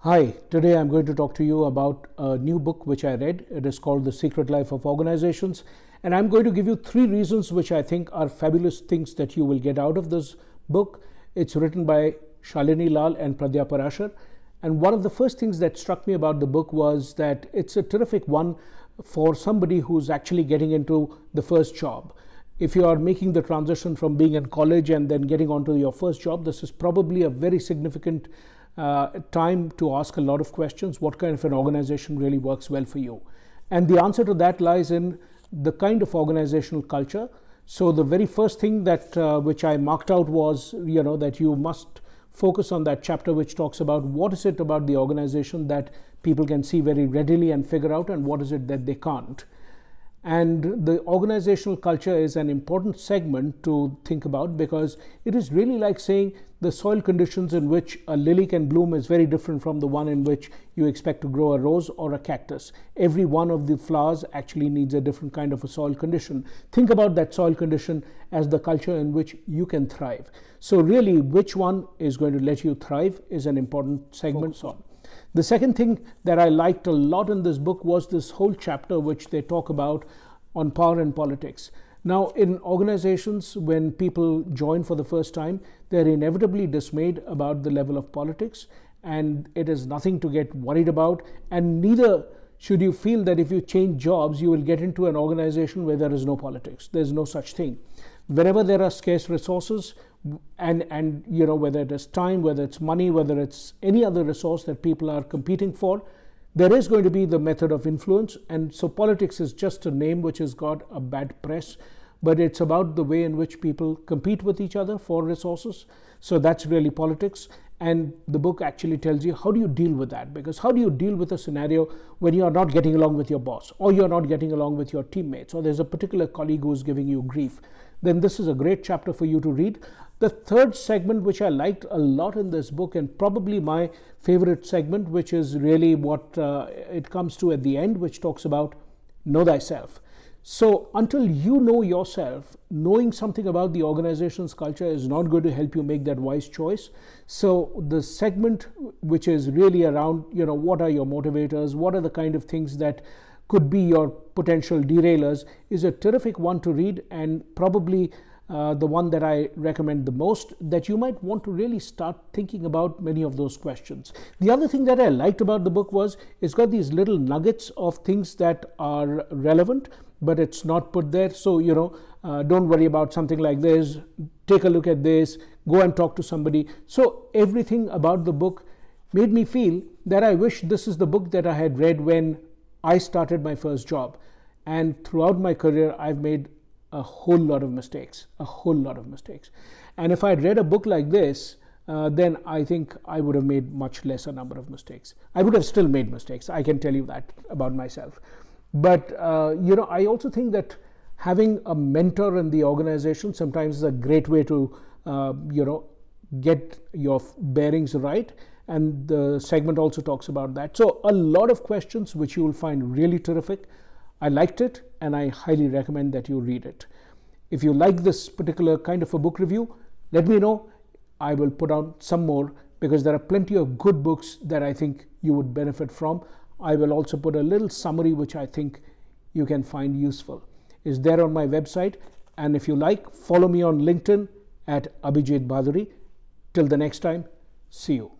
Hi, today I'm going to talk to you about a new book which I read. It is called The Secret Life of Organizations. And I'm going to give you three reasons which I think are fabulous things that you will get out of this book. It's written by Shalini Lal and Pradya Parashar. And one of the first things that struck me about the book was that it's a terrific one for somebody who's actually getting into the first job. If you are making the transition from being in college and then getting onto your first job, this is probably a very significant uh, time to ask a lot of questions. What kind of an organization really works well for you? And the answer to that lies in the kind of organizational culture. So the very first thing that uh, which I marked out was, you know, that you must focus on that chapter which talks about what is it about the organization that people can see very readily and figure out and what is it that they can't. And the organizational culture is an important segment to think about because it is really like saying the soil conditions in which a lily can bloom is very different from the one in which you expect to grow a rose or a cactus. Every one of the flowers actually needs a different kind of a soil condition. Think about that soil condition as the culture in which you can thrive. So really, which one is going to let you thrive is an important segment. on. The second thing that I liked a lot in this book was this whole chapter which they talk about on power and politics. Now, in organizations, when people join for the first time, they're inevitably dismayed about the level of politics, and it is nothing to get worried about. And neither should you feel that if you change jobs, you will get into an organization where there is no politics. There's no such thing. Wherever there are scarce resources, and and you know whether it is time whether it's money whether it's any other resource that people are competing for there is going to be the method of influence and so politics is just a name which has got a bad press but it's about the way in which people compete with each other for resources. So that's really politics and the book actually tells you how do you deal with that because how do you deal with a scenario when you are not getting along with your boss or you're not getting along with your teammates or there's a particular colleague who's giving you grief? Then this is a great chapter for you to read the third segment which i liked a lot in this book and probably my favorite segment which is really what uh, it comes to at the end which talks about know thyself so until you know yourself, knowing something about the organization's culture is not going to help you make that wise choice. So the segment which is really around, you know, what are your motivators, what are the kind of things that could be your potential derailers is a terrific one to read and probably uh, the one that I recommend the most, that you might want to really start thinking about many of those questions. The other thing that I liked about the book was it's got these little nuggets of things that are relevant, but it's not put there. So, you know, uh, don't worry about something like this. Take a look at this, go and talk to somebody. So, everything about the book made me feel that I wish this is the book that I had read when I started my first job. And throughout my career, I've made a whole lot of mistakes, a whole lot of mistakes. And if I had read a book like this, uh, then I think I would have made much lesser number of mistakes. I would have still made mistakes. I can tell you that about myself. But uh, you know, I also think that having a mentor in the organization sometimes is a great way to uh, you know get your bearings right. And the segment also talks about that. So a lot of questions which you will find really terrific. I liked it and I highly recommend that you read it. If you like this particular kind of a book review, let me know. I will put out some more because there are plenty of good books that I think you would benefit from. I will also put a little summary which I think you can find useful. Is there on my website and if you like follow me on LinkedIn at Abhijit Bhaduri. Till the next time, see you.